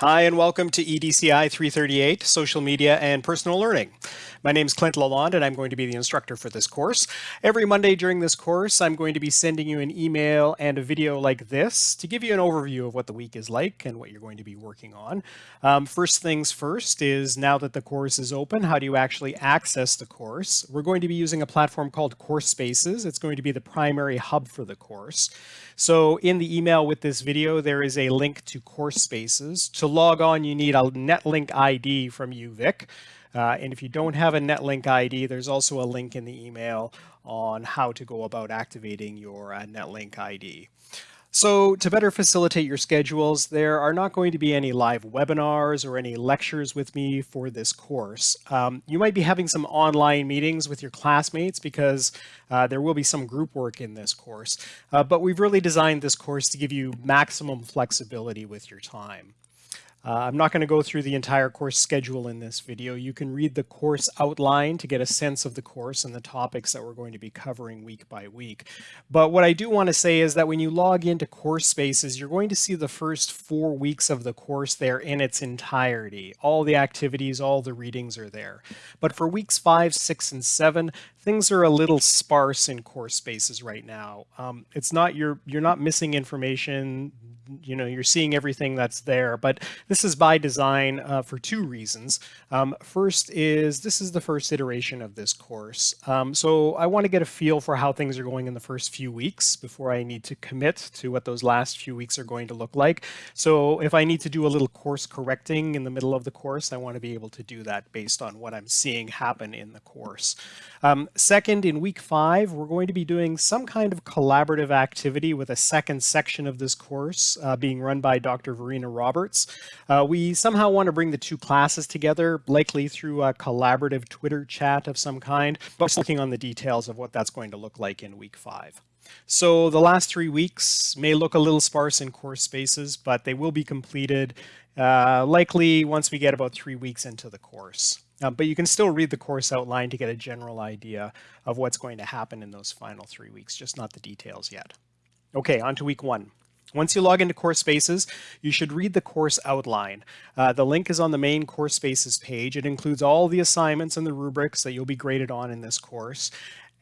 Hi, and welcome to EDCI 338, Social Media and Personal Learning. My name is Clint Lalonde, and I'm going to be the instructor for this course. Every Monday during this course, I'm going to be sending you an email and a video like this to give you an overview of what the week is like and what you're going to be working on. Um, first things first is now that the course is open, how do you actually access the course? We're going to be using a platform called Course Spaces. It's going to be the primary hub for the course. So in the email with this video, there is a link to Course Spaces. To log on, you need a NetLink ID from UVic. Uh, and if you don't have a NetLink ID, there's also a link in the email on how to go about activating your uh, NetLink ID. So to better facilitate your schedules, there are not going to be any live webinars or any lectures with me for this course. Um, you might be having some online meetings with your classmates because uh, there will be some group work in this course, uh, but we've really designed this course to give you maximum flexibility with your time. Uh, I'm not going to go through the entire course schedule in this video. You can read the course outline to get a sense of the course and the topics that we're going to be covering week by week. But what I do want to say is that when you log into Course Spaces, you're going to see the first four weeks of the course there in its entirety. All the activities, all the readings are there. But for weeks five, six, and seven, things are a little sparse in Course Spaces right now. Um, it's not you're you're not missing information you know, you're seeing everything that's there. But this is by design uh, for two reasons. Um, first is this is the first iteration of this course. Um, so I want to get a feel for how things are going in the first few weeks before I need to commit to what those last few weeks are going to look like. So if I need to do a little course correcting in the middle of the course, I want to be able to do that based on what I'm seeing happen in the course. Um, second, in week five, we're going to be doing some kind of collaborative activity with a second section of this course uh, being run by Dr. Verena Roberts. Uh, we somehow want to bring the two classes together, likely through a collaborative Twitter chat of some kind, but working on the details of what that's going to look like in week five. So the last three weeks may look a little sparse in course spaces, but they will be completed uh, likely once we get about three weeks into the course. Uh, but you can still read the course outline to get a general idea of what's going to happen in those final three weeks, just not the details yet. Okay, on to week one. Once you log into Course Spaces, you should read the course outline. Uh, the link is on the main Course Spaces page. It includes all the assignments and the rubrics that you'll be graded on in this course.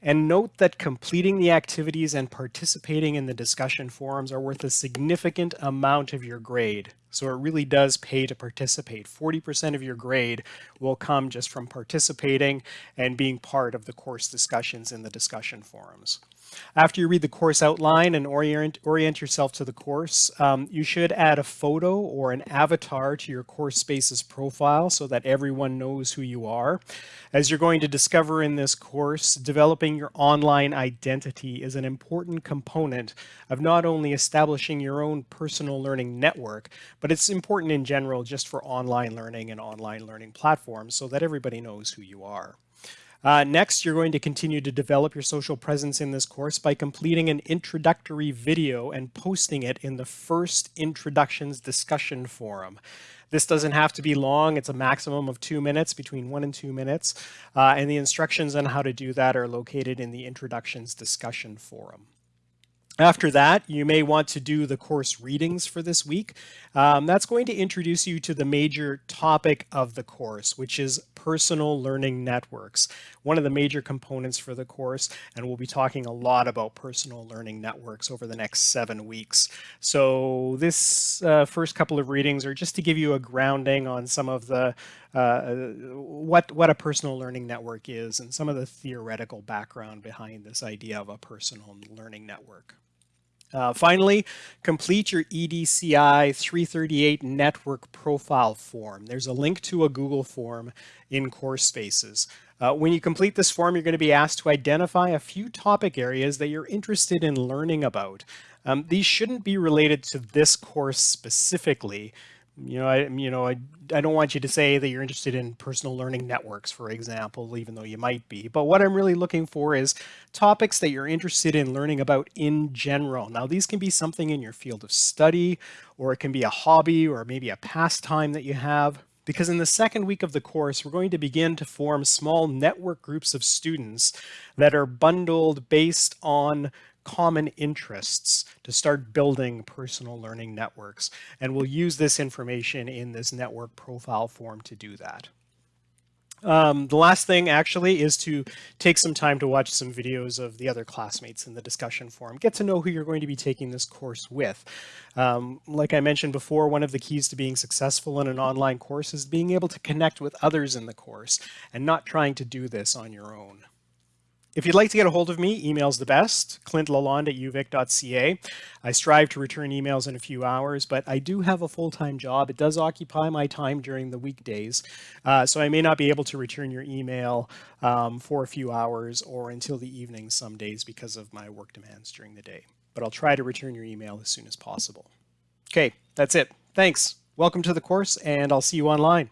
And note that completing the activities and participating in the discussion forums are worth a significant amount of your grade. So it really does pay to participate. 40% of your grade will come just from participating and being part of the course discussions in the discussion forums. After you read the course outline and orient, orient yourself to the course, um, you should add a photo or an avatar to your Course Spaces profile so that everyone knows who you are. As you're going to discover in this course, developing your online identity is an important component of not only establishing your own personal learning network, but it's important in general just for online learning and online learning platforms so that everybody knows who you are. Uh, next, you're going to continue to develop your social presence in this course by completing an introductory video and posting it in the first introductions discussion forum. This doesn't have to be long. It's a maximum of two minutes, between one and two minutes. Uh, and the instructions on how to do that are located in the introductions discussion forum. After that, you may want to do the course readings for this week. Um, that's going to introduce you to the major topic of the course, which is personal learning networks, one of the major components for the course. And we'll be talking a lot about personal learning networks over the next seven weeks. So this uh, first couple of readings are just to give you a grounding on some of the uh, what what a personal learning network is and some of the theoretical background behind this idea of a personal learning network. Uh, finally, complete your EDCI 338 network profile form. There's a link to a Google form in Course Spaces. Uh, when you complete this form, you're going to be asked to identify a few topic areas that you're interested in learning about. Um, these shouldn't be related to this course specifically, you know, I, you know, I, I don't want you to say that you're interested in personal learning networks, for example, even though you might be. But what I'm really looking for is topics that you're interested in learning about in general. Now, these can be something in your field of study, or it can be a hobby, or maybe a pastime that you have. Because in the second week of the course, we're going to begin to form small network groups of students that are bundled based on common interests to start building personal learning networks. And we'll use this information in this network profile form to do that. Um, the last thing actually is to take some time to watch some videos of the other classmates in the discussion forum. Get to know who you're going to be taking this course with. Um, like I mentioned before, one of the keys to being successful in an online course is being able to connect with others in the course and not trying to do this on your own. If you'd like to get a hold of me, email's the best, clintlalonde at uvic.ca. I strive to return emails in a few hours, but I do have a full-time job. It does occupy my time during the weekdays, uh, so I may not be able to return your email um, for a few hours or until the evening some days because of my work demands during the day. But I'll try to return your email as soon as possible. Okay, that's it. Thanks. Welcome to the course, and I'll see you online.